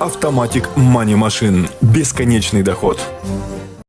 Automatic Money Machine. Бесконечный доход.